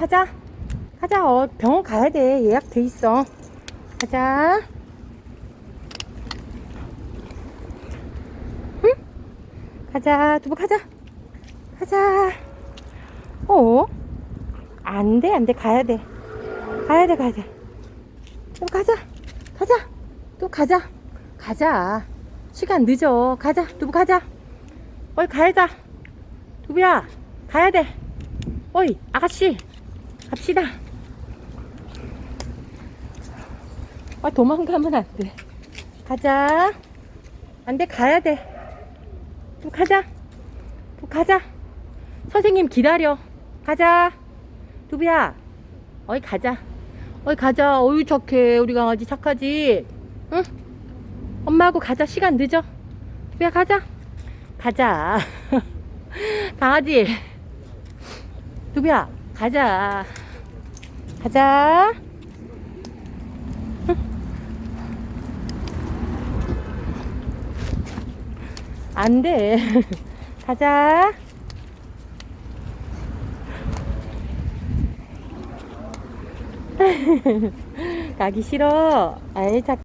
가자. 가자. 어, 병원 가야 돼. 예약 돼 있어. 가자. 응? 가자. 두부 가자. 가자. 어? 안 돼, 안 돼. 가야 돼. 가야 돼, 가야 돼. 또 가자. 가자. 또 가자. 가자. 시간 늦어. 가자. 두부 가자. 어이, 가야자. 두부야, 가야 돼. 어이, 아가씨. 갑시다. 아, 도망가면 안 돼. 가자. 안 돼, 가야 돼. 또 가자. 또 가자. 선생님 기다려. 가자. 두부야. 어이, 가자. 어이, 가자. 어이, 착해. 우리 강아지 착하지? 응? 엄마하고 가자. 시간 늦어. 두부야, 가자. 가자. 강아지. 두부야, 가자. 가자. 안 돼. 가자. 가기 싫어. 아이, 자,